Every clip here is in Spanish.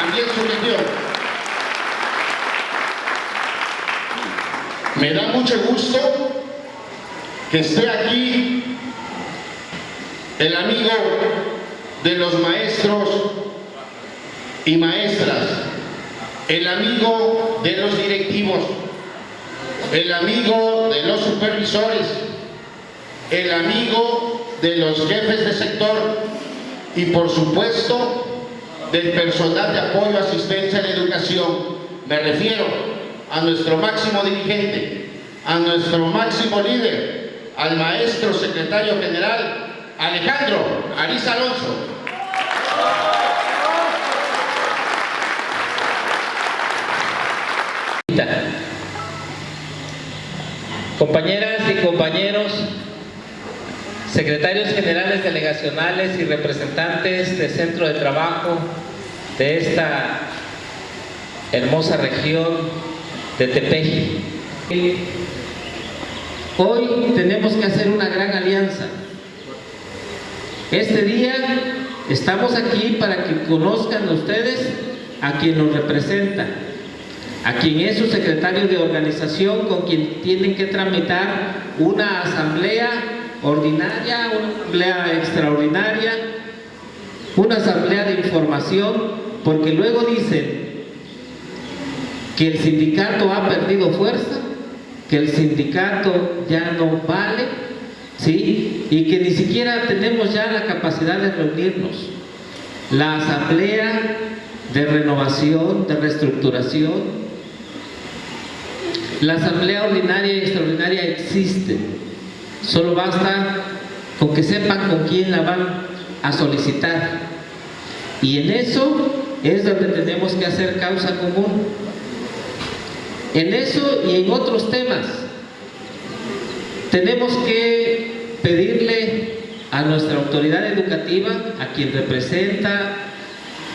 también su región. Me da mucho gusto que esté aquí el amigo de los maestros y maestras, el amigo de los directivos, el amigo de los supervisores, el amigo de los jefes de sector y por supuesto del personal de apoyo, asistencia en educación. Me refiero a nuestro máximo dirigente, a nuestro máximo líder, al maestro secretario general Alejandro Ariz Alonso. Compañeras y compañeros, secretarios generales delegacionales y representantes del centro de trabajo de esta hermosa región de Tepeji. Hoy tenemos que hacer una gran alianza. Este día estamos aquí para que conozcan ustedes a quien nos representa, a quien es su secretario de organización, con quien tienen que tramitar una asamblea ordinaria, una asamblea extraordinaria, una asamblea de información, porque luego dicen que el sindicato ha perdido fuerza, que el sindicato ya no vale, ¿sí? y que ni siquiera tenemos ya la capacidad de reunirnos. La asamblea de renovación, de reestructuración, la asamblea ordinaria y extraordinaria existe. Solo basta con que sepan con quién la van a solicitar. Y en eso es donde tenemos que hacer causa común. En eso y en otros temas tenemos que pedirle a nuestra autoridad educativa, a quien representa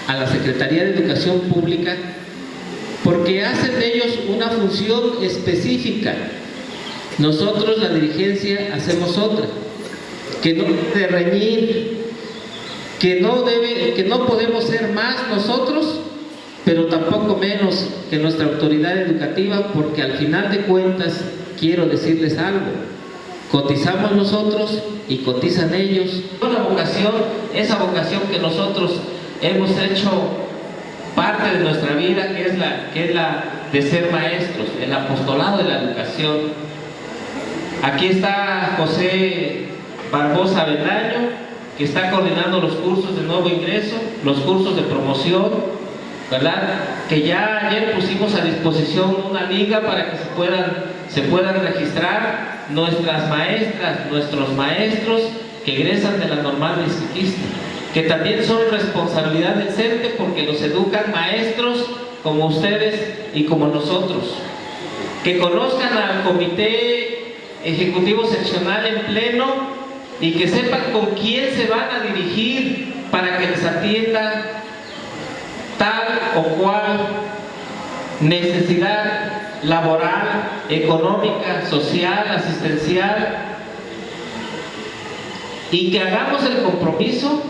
a la Secretaría de Educación Pública, porque hacen de ellos una función específica. Nosotros, la dirigencia, hacemos otra, que no debe reñir, que no, debe, que no podemos ser más nosotros, pero tampoco menos que nuestra autoridad educativa, porque al final de cuentas, quiero decirles algo, cotizamos nosotros y cotizan ellos. Una vocación, esa vocación que nosotros hemos hecho parte de nuestra vida, que es la, que es la de ser maestros, el apostolado de la educación. Aquí está José Barbosa Bendaño, que está coordinando los cursos de nuevo ingreso, los cursos de promoción, ¿verdad? Que ya ayer pusimos a disposición una liga para que se puedan, se puedan registrar nuestras maestras, nuestros maestros que egresan de la normal de que también son responsabilidad del CERTE porque los educan maestros como ustedes y como nosotros. Que conozcan al comité ejecutivo seccional en pleno y que sepan con quién se van a dirigir para que les atienda tal o cual necesidad laboral, económica, social, asistencial y que hagamos el compromiso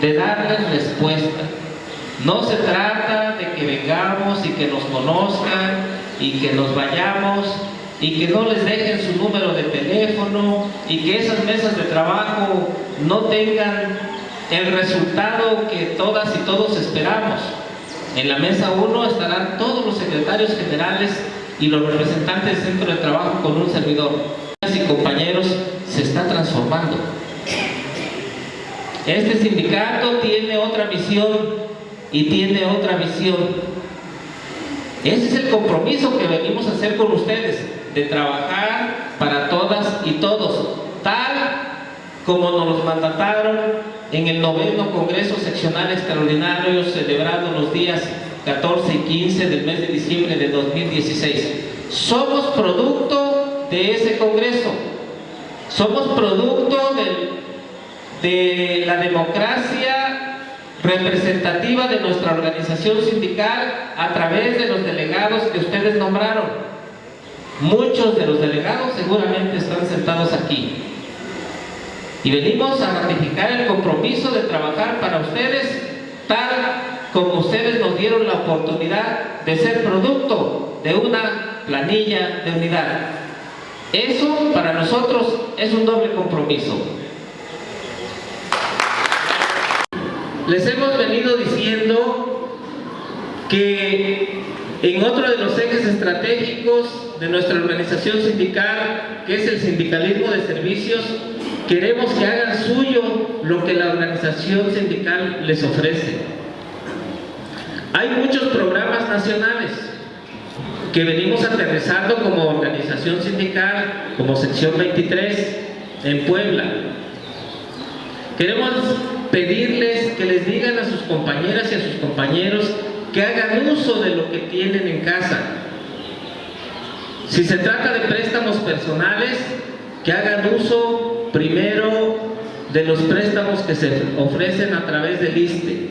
de darles respuesta. No se trata de que vengamos y que nos conozcan y que nos vayamos y que no les dejen su número de teléfono y que esas mesas de trabajo no tengan el resultado que todas y todos esperamos. En la mesa 1 estarán todos los secretarios generales y los representantes del centro de trabajo con un servidor. Y compañeros, se está transformando. Este sindicato tiene otra misión y tiene otra visión. Ese es el compromiso que venimos a hacer con ustedes, de trabajar para todas y todos, tal como nos los mandataron en el noveno Congreso Seccional Extraordinario celebrado los días 14 y 15 del mes de diciembre de 2016. Somos producto de ese Congreso, somos producto del de la democracia representativa de nuestra organización sindical a través de los delegados que ustedes nombraron. Muchos de los delegados seguramente están sentados aquí. Y venimos a ratificar el compromiso de trabajar para ustedes tal como ustedes nos dieron la oportunidad de ser producto de una planilla de unidad. Eso para nosotros es un doble compromiso. Les hemos venido diciendo que en otro de los ejes estratégicos de nuestra organización sindical, que es el sindicalismo de servicios, queremos que hagan suyo lo que la organización sindical les ofrece. Hay muchos programas nacionales que venimos aterrizando como organización sindical, como sección 23 en Puebla. Queremos pedirles que les digan a sus compañeras y a sus compañeros que hagan uso de lo que tienen en casa. Si se trata de préstamos personales, que hagan uso primero de los préstamos que se ofrecen a través del ISTE.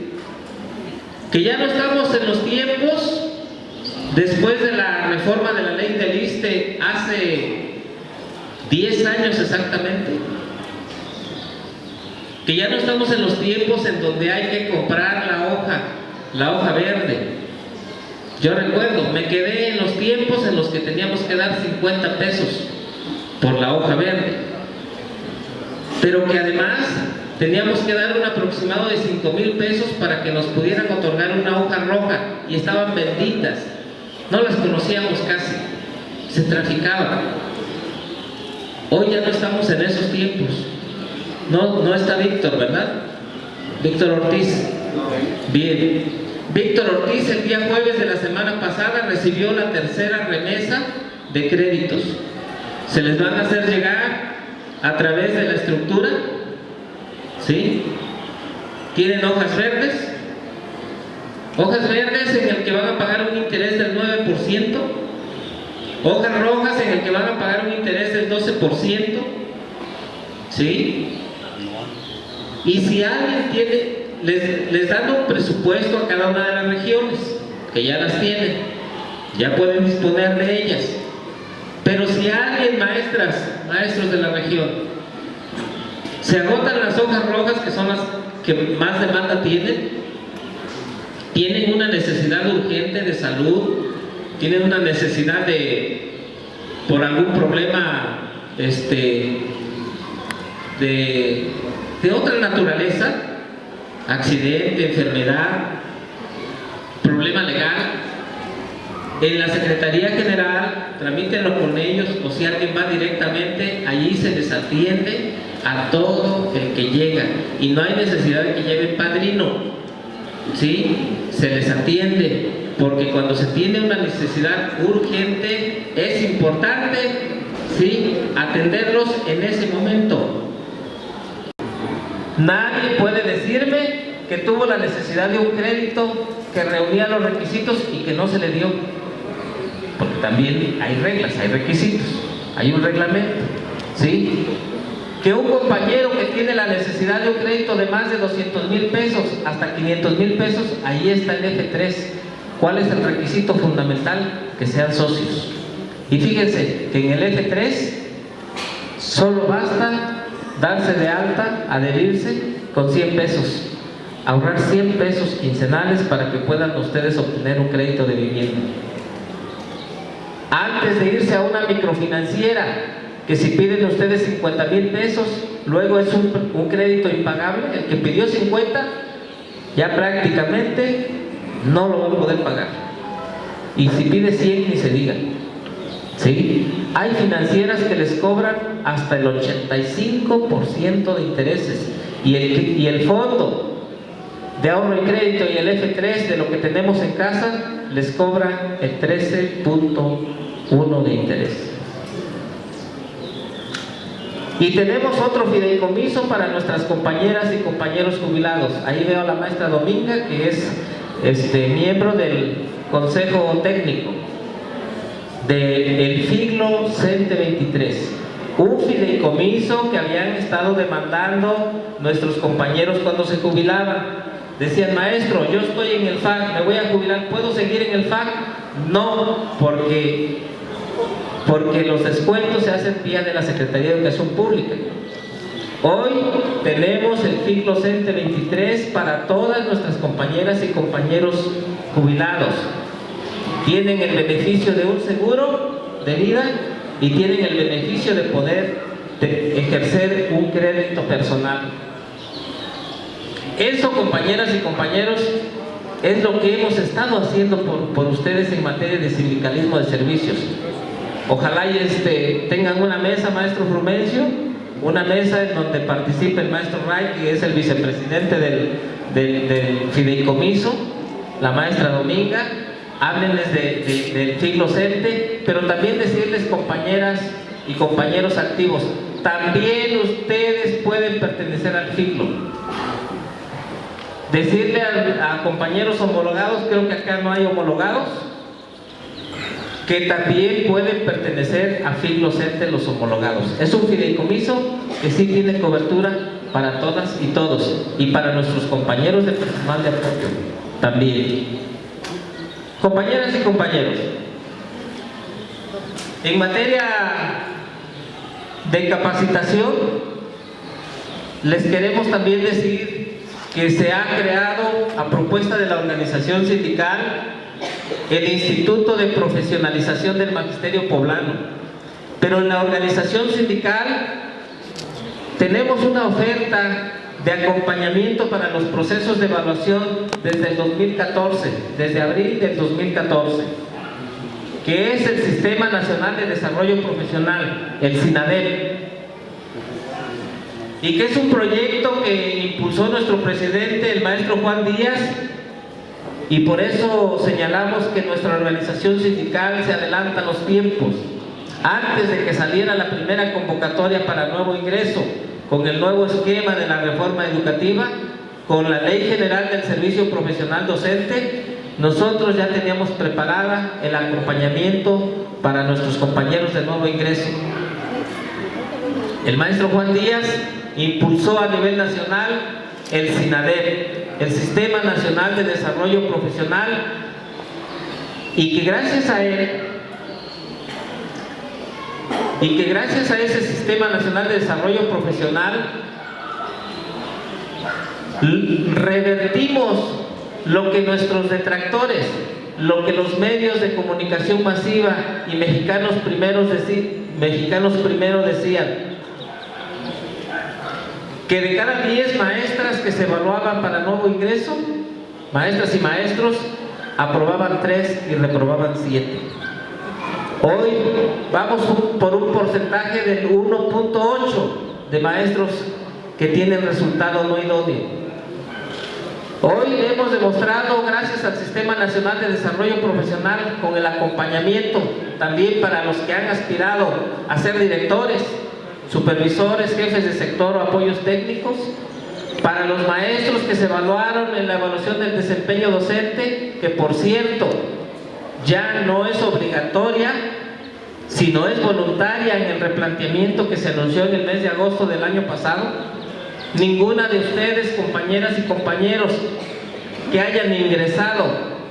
Que ya no estamos en los tiempos, después de la reforma de la ley del ISTE hace 10 años exactamente, que ya no estamos en los tiempos en donde hay que comprar la hoja la hoja verde. Yo recuerdo, me quedé en los tiempos en los que teníamos que dar 50 pesos por la hoja verde. Pero que además teníamos que dar un aproximado de 5 mil pesos para que nos pudieran otorgar una hoja roja y estaban benditas. No las conocíamos casi, se traficaban. Hoy ya no estamos en esos tiempos. No, no está Víctor, ¿verdad? Víctor Ortiz. Bien. Víctor Ortiz el día jueves de la semana pasada recibió la tercera remesa de créditos. Se les van a hacer llegar a través de la estructura. ¿Sí? ¿Tienen hojas verdes? Hojas verdes en el que van a pagar un interés del 9%. Hojas rojas en el que van a pagar un interés del 12%. ¿Sí? Y si alguien tiene les, dan un presupuesto a cada una de las regiones, que ya las tienen, ya pueden disponer de ellas. Pero si alguien, maestras, maestros de la región, se agotan las hojas rojas, que son las que más demanda tienen, tienen una necesidad urgente de salud, tienen una necesidad de, por algún problema este, de, de otra naturaleza, accidente, enfermedad, problema legal, en la Secretaría General, tramítenlo con ellos o si alguien va directamente, allí se les atiende a todo el que llega y no hay necesidad de que lleven padrino, ¿sí? Se les atiende porque cuando se tiene una necesidad urgente es importante, ¿sí? Atenderlos en ese momento. Nadie puede decirme que tuvo la necesidad de un crédito que reunía los requisitos y que no se le dio. Porque también hay reglas, hay requisitos, hay un reglamento. ¿Sí? Que un compañero que tiene la necesidad de un crédito de más de 200 mil pesos hasta 500 mil pesos, ahí está el F3. ¿Cuál es el requisito fundamental? Que sean socios. Y fíjense que en el F3 solo basta darse de alta, adherirse con 100 pesos, ahorrar 100 pesos quincenales para que puedan ustedes obtener un crédito de vivienda. Antes de irse a una microfinanciera, que si piden ustedes 50 mil pesos, luego es un, crédito impagable, el que pidió 50, ya prácticamente no lo va a poder pagar. Y si pide 100, ni se diga. ¿Sí? Hay financieras que les cobran hasta el 85% de intereses y el, y el fondo de ahorro y crédito y el F3 de lo que tenemos en casa les cobra el 13.1 de interés. Y tenemos otro fideicomiso para nuestras compañeras y compañeros jubilados. Ahí veo a la maestra Dominga, que es este, miembro del Consejo Técnico del siglo CENTE 23 un fideicomiso que habían estado demandando nuestros compañeros cuando se jubilaban decían maestro yo estoy en el FAC me voy a jubilar ¿puedo seguir en el FAC? no porque porque los descuentos se hacen vía de la Secretaría de Educación Pública Hoy tenemos el ciclo CENTE 23 para todas nuestras compañeras y compañeros jubilados. Tienen el beneficio de un seguro de vida y tienen el beneficio de poder ejercer un crédito personal. Eso, compañeras y compañeros, es lo que hemos estado haciendo por, ustedes en materia de sindicalismo de servicios. Ojalá y este, tengan una mesa, maestro Frumencio, una mesa en donde participe el maestro Wright, que es el vicepresidente del, del, fideicomiso, la maestra Dominga, háblenles del ciclo CENTE, pero también decirles, compañeras y compañeros activos, también ustedes pueden pertenecer al ciclo Decirle a, compañeros homologados, creo que acá no hay homologados, que también pueden pertenecer a CENTE los homologados. Es un fideicomiso que sí tiene cobertura para todas y todos y para nuestros compañeros de personal de apoyo también. Compañeras y compañeros, en materia de capacitación, les queremos también decir que se ha creado a propuesta de la organización sindical el Instituto de Profesionalización del Magisterio Poblano. Pero en la organización sindical tenemos una oferta de acompañamiento para los procesos de evaluación desde el 2014, desde abril del 2014, que es el Sistema Nacional de Desarrollo Profesional, el SINADEP, y que es un proyecto que impulsó nuestro presidente, el maestro Juan Díaz, y por eso señalamos que nuestra organización sindical se adelanta a los tiempos, antes de que saliera la primera convocatoria para nuevo ingreso, con el nuevo esquema de la reforma educativa, con la Ley General del Servicio Profesional Docente, nosotros ya teníamos preparada el acompañamiento para nuestros compañeros de nuevo ingreso. El maestro Juan Díaz impulsó a nivel nacional el SINADEP, el Sistema Nacional de Desarrollo Profesional, y que gracias a él, y que gracias a ese Sistema Nacional de Desarrollo Profesional, revertimos lo que nuestros detractores, lo que los medios de comunicación masiva y mexicanos primeros, mexicanos primero decían, que de cada 10 maestras que se evaluaban para nuevo ingreso, maestras y maestros, aprobaban 3 y reprobaban 7. Hoy vamos por un porcentaje del 1.8 de maestros que tienen resultado no idóneo. Hoy hemos demostrado, gracias al Sistema Nacional de Desarrollo Profesional, con el acompañamiento también para los que han aspirado a ser directores, supervisores, jefes de sector o apoyos técnicos, para los maestros que se evaluaron en la evaluación del desempeño docente, que por cierto, ya no es obligatoria, sino es voluntaria en el replanteamiento que se anunció en el mes de agosto del año pasado. Ninguna de ustedes, compañeras y compañeros, que hayan ingresado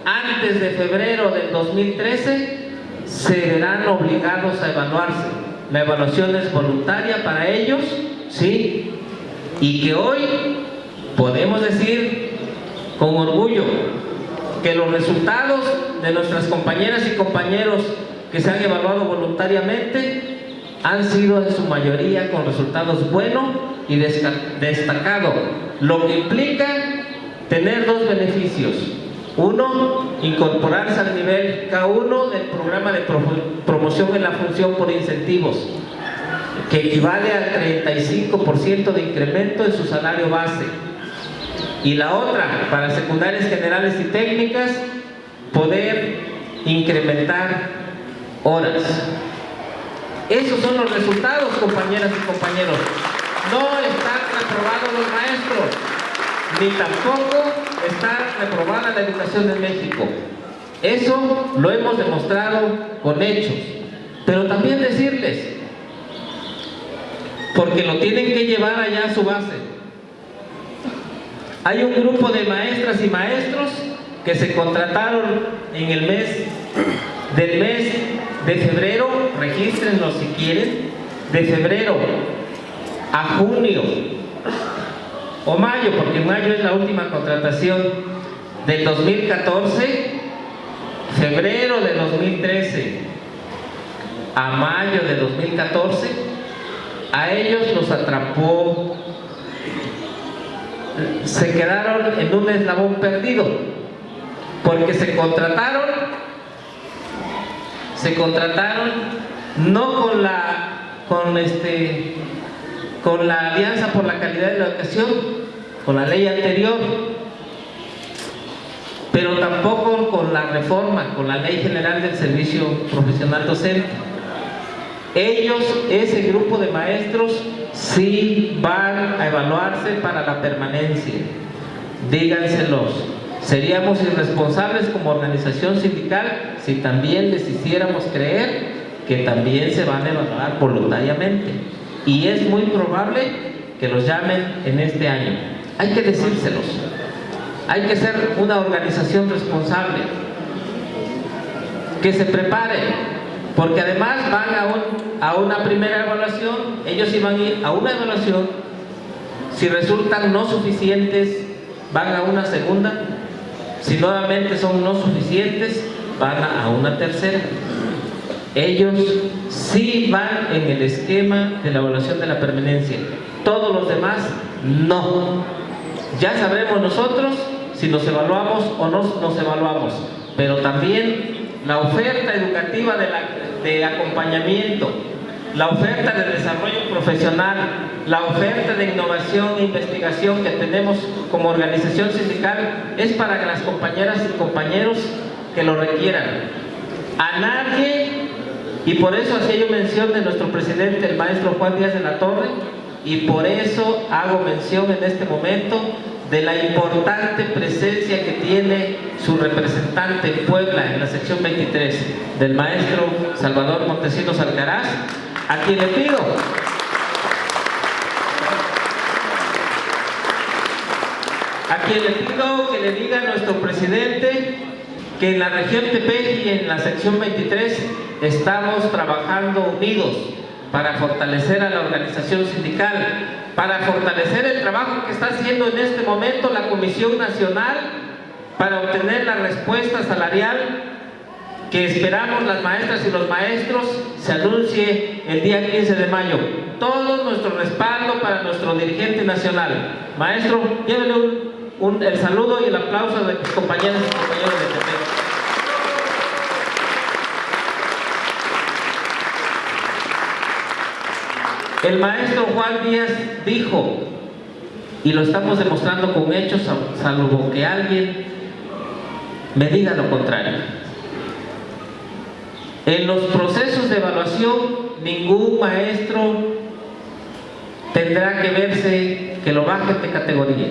antes de febrero del 2013, se verán obligados a evaluarse la evaluación es voluntaria para ellos, ¿sí? Y que hoy podemos decir con orgullo que los resultados de nuestras compañeras y compañeros que se han evaluado voluntariamente han sido en su mayoría con resultados buenos y destacados, lo que implica tener dos beneficios. Uno, incorporarse al nivel K1 del programa de promoción en la función por incentivos, que equivale al 35% de incremento en su salario base. Y la otra, para secundarias generales y técnicas, poder incrementar horas. Esos son los resultados, compañeras y compañeros. No están aprobados los maestros ni tampoco está reprobada la educación en México. Eso lo hemos demostrado con hechos. Pero también decirles, porque lo tienen que llevar allá a su base. Hay un grupo de maestras y maestros que se contrataron en el mes del mes de febrero, regístrenlo si quieren, de febrero a junio o mayo, porque mayo es la última contratación del 2014, febrero de 2013 a mayo de 2014, a ellos los atrapó, se quedaron en un eslabón perdido, porque se contrataron, se contrataron no con la, con este, con la Alianza por la Calidad de la Educación, con la ley anterior, pero tampoco con la reforma, con la Ley General del Servicio Profesional Docente. Ellos, ese grupo de maestros, sí van a evaluarse para la permanencia. Díganselos. Seríamos irresponsables como organización sindical si también les hiciéramos creer que también se van a evaluar voluntariamente y es muy probable que los llamen en este año. Hay que decírselos. Hay que ser una organización responsable. Que se prepare, porque además van a, un, a una primera evaluación, ellos iban a ir a una evaluación, si resultan no suficientes, van a una segunda, si nuevamente son no suficientes, van a una tercera. Ellos sí van en el esquema de la evaluación de la permanencia. Todos los demás, no. Ya sabremos nosotros si nos evaluamos o no nos evaluamos. Pero también la oferta educativa de, de acompañamiento, la oferta de desarrollo profesional, la oferta de innovación e investigación que tenemos como organización sindical es para las compañeras y compañeros que lo requieran. A nadie y por eso hacía yo mención de nuestro presidente, el maestro Juan Díaz de la Torre, y por eso hago mención en este momento de la importante presencia que tiene su representante en Puebla en la sección 23 del maestro Salvador Montesinos Alcaraz, a quien le pido a quien le pido que le diga a nuestro presidente que en la región Tepeji y en la sección 23 estamos trabajando unidos para fortalecer a la organización sindical, para fortalecer el trabajo que está haciendo en este momento la Comisión Nacional para obtener la respuesta salarial que esperamos las maestras y los maestros se anuncie el día 15 de mayo. Todo nuestro respaldo para nuestro dirigente nacional. Maestro, llévele un, el saludo y el aplauso de mis compañeros y compañeros de Tepec. El maestro Juan Díaz dijo, y lo estamos demostrando con hechos, salvo que alguien me diga lo contrario. En los procesos de evaluación, ningún maestro tendrá que verse que lo bajen de categoría.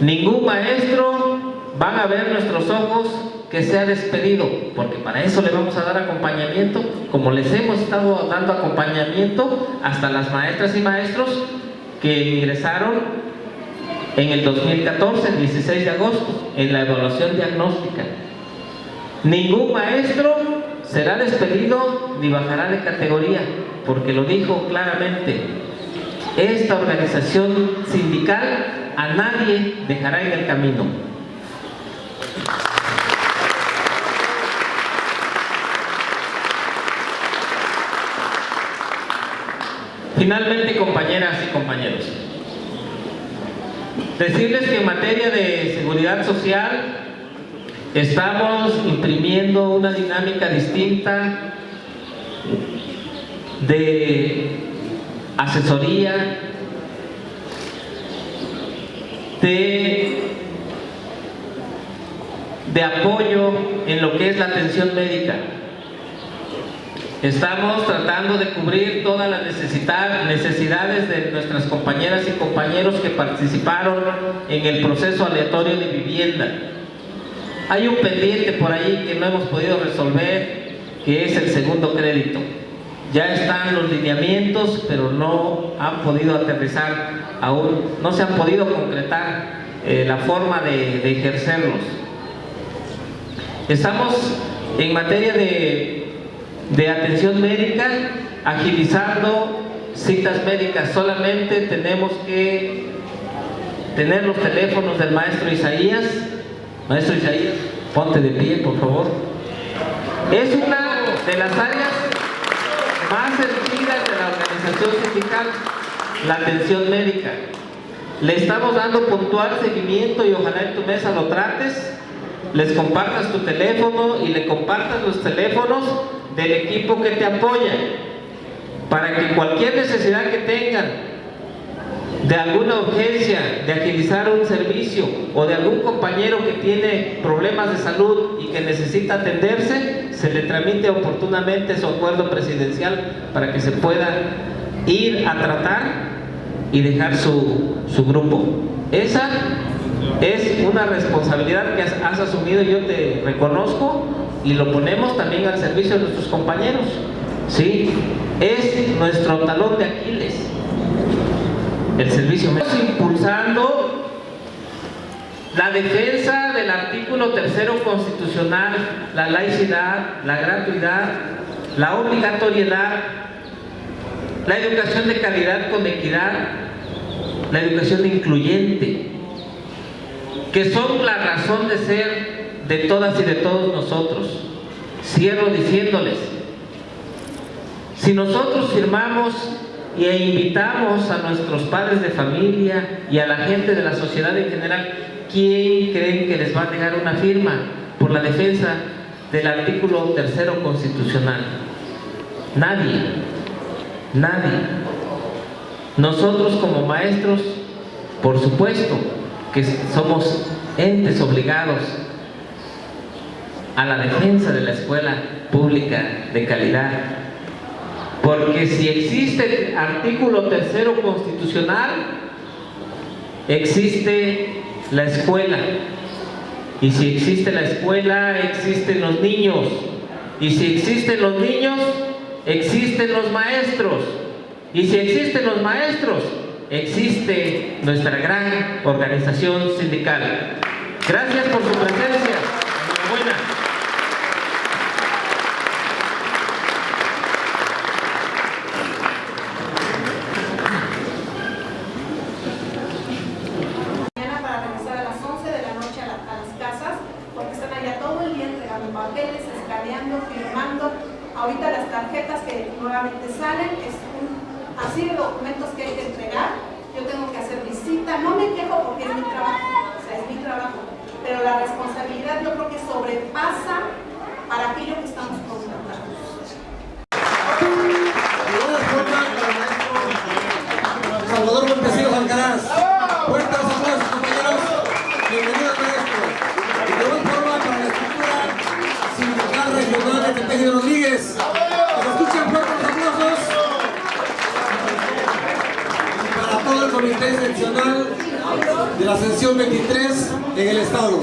Ningún maestro van a ver nuestros ojos que sea despedido, porque para eso le vamos a dar acompañamiento, como les hemos estado dando acompañamiento hasta las maestras y maestros que ingresaron en el 2014, el 16 de agosto, en la evaluación diagnóstica. Ningún maestro será despedido ni bajará de categoría, porque lo dijo claramente, esta organización sindical a nadie dejará en el camino. Finalmente, compañeras y compañeros, decirles que en materia de seguridad social estamos imprimiendo una dinámica distinta de asesoría, de, de apoyo en lo que es la atención médica. Estamos tratando de cubrir todas las necesidades de nuestras compañeras y compañeros que participaron en el proceso aleatorio de vivienda. Hay un pendiente por ahí que no hemos podido resolver, que es el segundo crédito. Ya están los lineamientos, pero no han podido aterrizar aún, no se han podido concretar eh, la forma de, ejercerlos. Estamos en materia de atención médica, agilizando citas médicas, solamente tenemos que tener los teléfonos del maestro Isaías. Maestro Isaías, ponte de pie, por favor. Es una de las áreas más sentidas de la organización sindical, la atención médica. Le estamos dando puntual seguimiento y ojalá en tu mesa lo trates, les compartas tu teléfono y le compartas los teléfonos del equipo que te apoya para que cualquier necesidad que tengan de alguna urgencia, de agilizar un servicio o de algún compañero que tiene problemas de salud y que necesita atenderse, se le tramite oportunamente su acuerdo presidencial para que se pueda ir a tratar y dejar su, su grupo. Esa es una responsabilidad que has, asumido, yo te reconozco y lo ponemos también al servicio de nuestros compañeros. ¿sí? Es nuestro talón de Aquiles el servicio médico. impulsando la defensa del artículo tercero constitucional, la laicidad, la gratuidad, la obligatoriedad, la educación de calidad con equidad, la educación incluyente, que son la razón de ser de todas y de todos nosotros. Cierro diciéndoles, si nosotros firmamos e invitamos a nuestros padres de familia y a la gente de la sociedad en general, ¿quién creen que les va a negar una firma por la defensa del artículo tercero constitucional? Nadie, nadie. Nosotros como maestros, por supuesto que somos entes obligados a la defensa de la escuela pública de calidad, porque si existe artículo tercero constitucional, existe la escuela. Y si existe la escuela, existen los niños. Y si existen los niños, existen los maestros. Y si existen los maestros, existe nuestra gran organización sindical. Gracias por su presencia. Estado.